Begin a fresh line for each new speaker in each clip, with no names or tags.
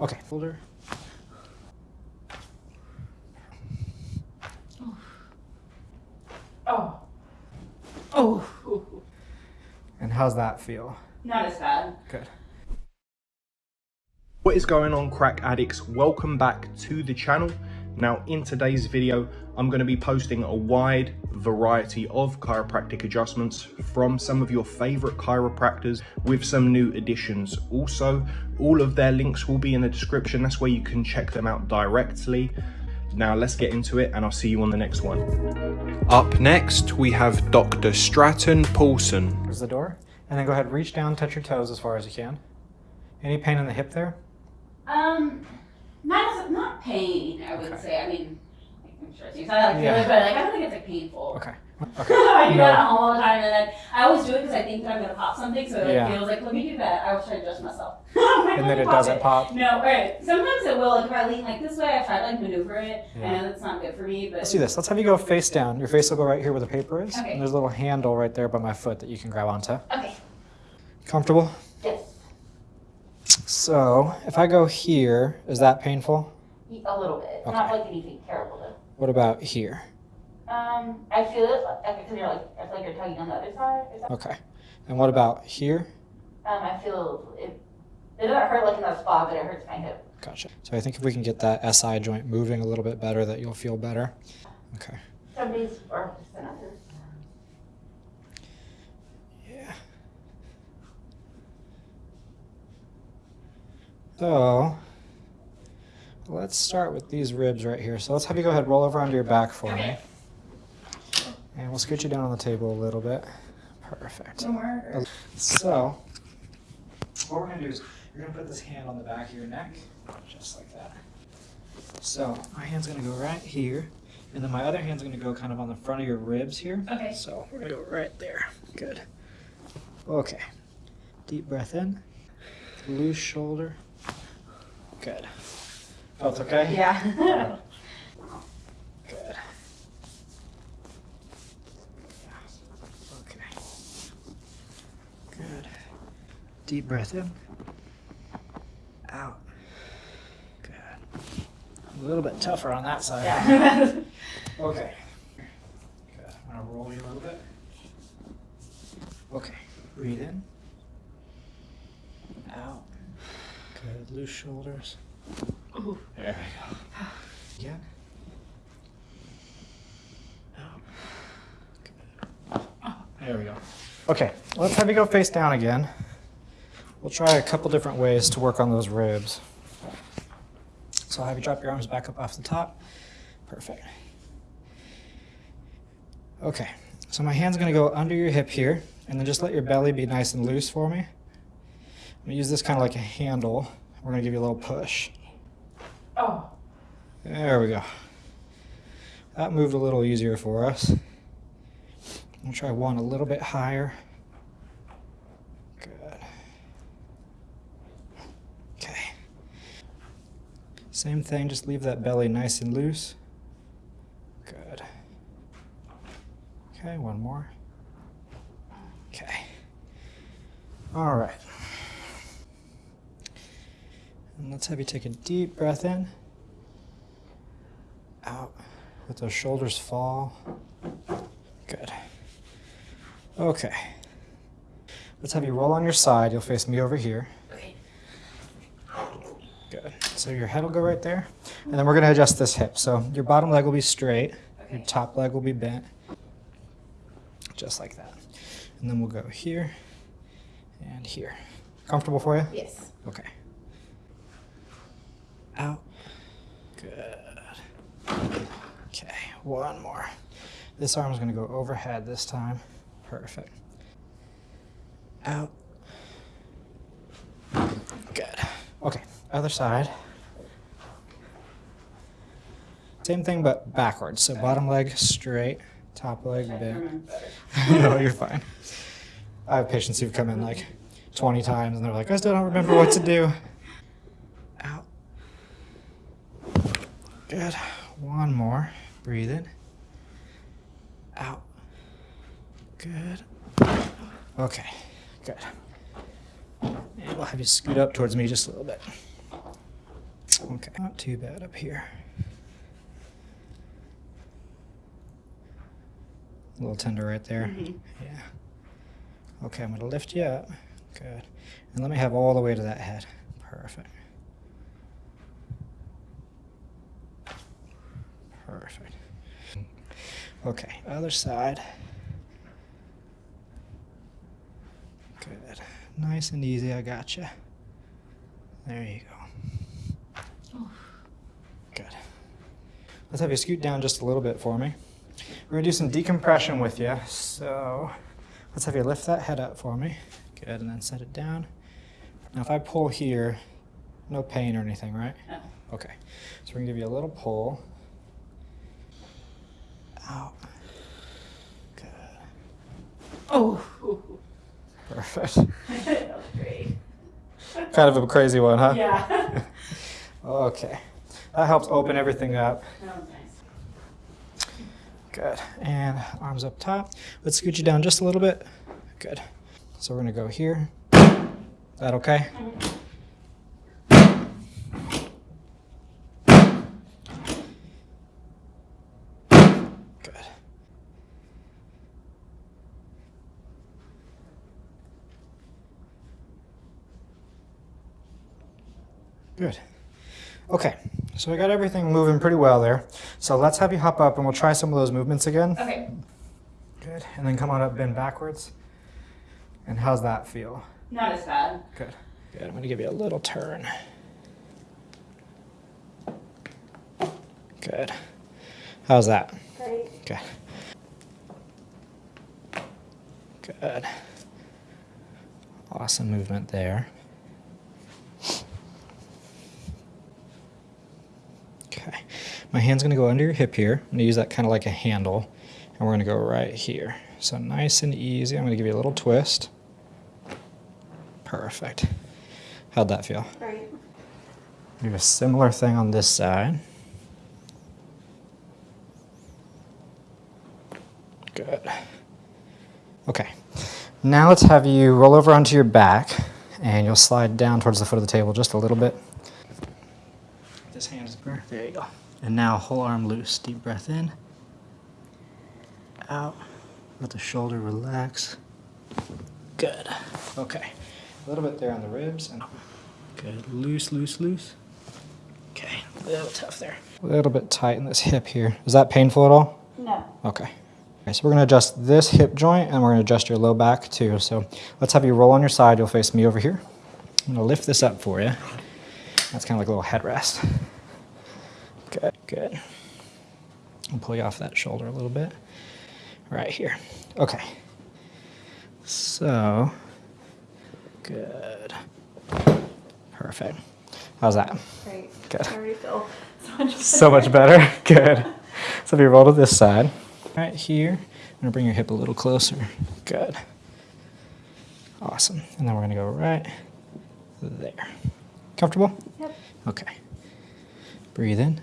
Okay, folder.
Oh. Oh. Oh.
And how's that feel?
Not as bad.
Good.
What is going on crack addicts? Welcome back to the channel. Now in today's video, I'm going to be posting a wide variety of chiropractic adjustments from some of your favorite chiropractors with some new additions. Also, all of their links will be in the description. That's where you can check them out directly. Now let's get into it and I'll see you on the next one. Up next, we have Dr. Stratton Paulson.
There's the door. And then go ahead, reach down, touch your toes as far as you can. Any pain in the hip there?
Um, not as, not pain. I would
Okay.
say. I mean, I'm sure it's I like
Yeah.
but like I don't think it's like painful.
Okay. Okay.
I do
No.
that all the time, and then I always do it because I think that I'm gonna pop something. So it
Yeah.
feels like, let me do that. I always try to adjust myself.
And then it doesn't pop.
No, right. Sometimes it will. Like if I lean like this way, I try to like maneuver it,
Yeah.
and it's not good for me. But
Let's do this. Let's have you go face down. Your face will go right here where the paper is.
Okay.
And there's a little handle right there by my foot that you can grab onto.
okay.
Comfortable?
Yes.
So, if I go here, is that painful?
A little bit. Not like anything terrible though.
What about here?
Um, I feel it like because you're like I feel like you're tugging on the other side.
Okay. And what about here?
um, I feel it. It doesn't hurt like in that spot, but it hurts my hip.
Gotcha. So I think if we can get that SI joint moving a little bit better, that you'll feel better. Okay.
Some days are just than others.
Yeah. So, let's start with these ribs right here. So let's have you go ahead, roll over onto your back for me. And we'll scoot you down on the table a little bit. Perfect. So, what we're gonna do is you're gonna put this hand on the back of your neck, just like that. So my hand's gonna go right here, and then my other hand's gonna go kind of on the front of your ribs here.
Okay.
So we're gonna go right there. Good. Okay. Deep breath in. Loose shoulder. Good. Felt okay?
Yeah.
Good. Okay. Good. Deep breath in. Out. Good. A little bit tougher on that side.
yeah.
Okay. Good. I'm gonna roll you a little bit. Okay. Breathe in. Out. Good. Loose shoulders.
Ooh.
There we go. Again. There we go. Okay, let's have you go face down again. We'll try a couple different ways to work on those ribs. So I'll have you drop your arms back up off the top. Perfect. Okay, so my hand's gonna go under your hip here, and then just let your belly be nice and loose for me. I'm gonna use this kind of like a handle. We're gonna give you a little push.
Oh.
There we go. That moved a little easier for us. We'll try one a little bit higher. Good. Okay. Same thing, just leave that belly nice and loose. Good. Okay, one more. Okay. All right. And let's have you take a deep breath in. Out. Let those shoulders fall. Good. Okay. Let's have you roll on your side. You'll face me over here.
Okay.
Good. So your head will go right there. And then we're going to adjust this hip. So your bottom leg will be straight. Your top leg will be bent. Just like that. And then we'll go here and here. Comfortable for you?
Yes.
Okay. Out. Good. Okay, one more. This arm's gonna go overhead this time. Perfect. Out. Good. Okay, other side. Same thing but backwards. So bottom leg straight, top leg bent.
remember better.
no, you're fine. I have patients who've come in like 20 times and they're like, I still don't remember what to do. Out. Good. One more. Breathe in. Out. Good. Okay. Good. And we'll have you scoot up towards me just a little bit. Okay, not too bad up here. A little tender right there. Mm-hmm. Yeah. Okay, I'm gonna lift you up. Good. And let me have all the way to that head. Perfect. Perfect. Okay, other side. Good. Nice and easy, I gotcha. There you go. Good. Let's have you scoot down just a little bit for me. We're gonna do some decompression with you. So let's have you lift that head up for me. Good, and then set it down. Now if I pull here, no pain or anything, right?
No.
Okay. So we're gonna give you a little pull. Out. Good.
Oh.
Perfect.
that was great.
kind of a crazy one, huh?
Yeah.
Okay. That helps open everything up.
Oh, nice.
Good. And arms up top. Let's scoot you down just a little bit. Good. So we're going to go here. That okay? Mm-hmm. Good. Good. Okay, so I got everything moving pretty well there. So let's have you hop up and we'll try some of those movements again.
Okay.
Good. And then come on up, bend backwards. And how's that feel?
Not as bad.
Good. Good. I'm going to give you a little turn. Good. How's that? Good. Good. Awesome movement there. Okay. My hand's going to go under your hip here. I'm going to use that kind of like a handle. And we're going to go right here. So nice and easy. I'm going to give you a little twist. Perfect. How'd that feel?
Great.
Do a similar thing on this side. Good. Okay. Now let's have you roll over onto your back and you'll slide down towards the foot of the table just a little bit. This hand is there. There you go. And now whole arm loose. Deep breath in. Out. Let the shoulder relax. Good. Okay. A little bit there on the ribs and good. Loose, loose, loose. Okay. A little tough there. A little bit tight in this hip here. Is that painful at all?
No.
Okay. Okay, so we're going to adjust this hip joint and we're going to adjust your low back too. So let's have you roll on your side. You'll face me over here. I'm going to lift this up for you. That's kind of like a little headrest. Good, good. I'll pull you off that shoulder a little bit. Right here. Okay. So, good. Perfect. How's that?
Great.
Good.
I already feel so much better.
So much better. Good. So if you roll to this side, right here, I'm gonna bring your hip a little closer. Good. Awesome. And then we're gonna go right there. Comfortable?
Yep.
Okay. Breathe in.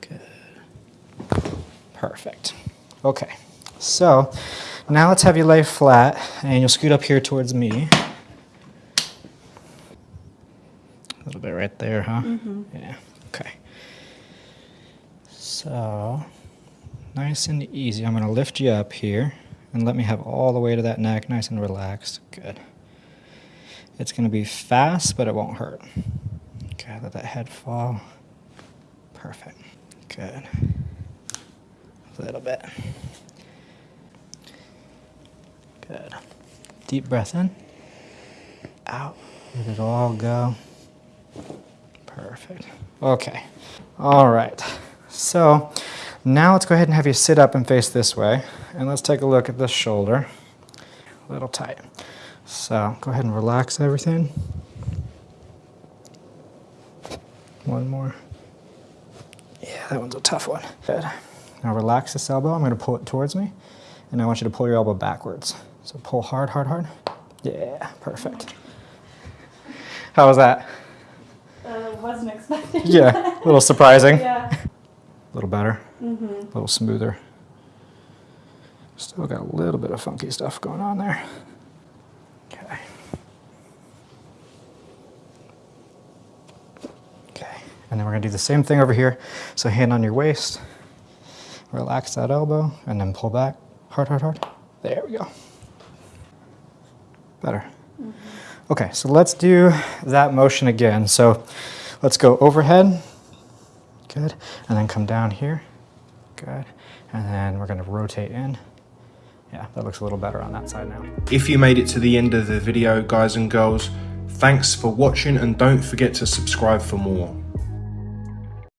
Good. Perfect. Okay. So now let's have you lay flat and you'll scoot up here towards me. A little bit right there, huh? Mm-hmm. Yeah. Okay. So nice and easy. I'm going to lift you up here and let me have all the way to that neck, nice and relaxed. Good. It's going to be fast, but it won't hurt. Okay, let that head fall. Perfect. Good. A little bit. Good. Deep breath in. Out. Let it all go. Perfect. Okay. All right. So now let's go ahead and have you sit up and face this way. And let's take a look at this shoulder. A little tight. So go ahead and relax everything. One more. Yeah, that one's a tough one. Good. Now relax this elbow. I'm going to pull it towards me. And I want you to pull your elbow backwards. So pull hard, hard, hard. Yeah, perfect. How was that?
Uh, wasn't expecting.
Yeah, a little surprising.
yeah.
A little better,
Mm-hmm.
a little smoother. Still got a little bit of funky stuff going on there. Okay. Okay. And then we're gonna do the same thing over here. So hand on your waist, relax that elbow, and then pull back. Hard, hard, hard. There we go. Better. Okay, so let's do that motion again. So let's go overhead. Good. And then come down here. Good. And then we're gonna rotate in. Yeah, that looks a little better on that side now.
If you made it to the end of the video, guys and girls, thanks for watching and don't forget to subscribe for more.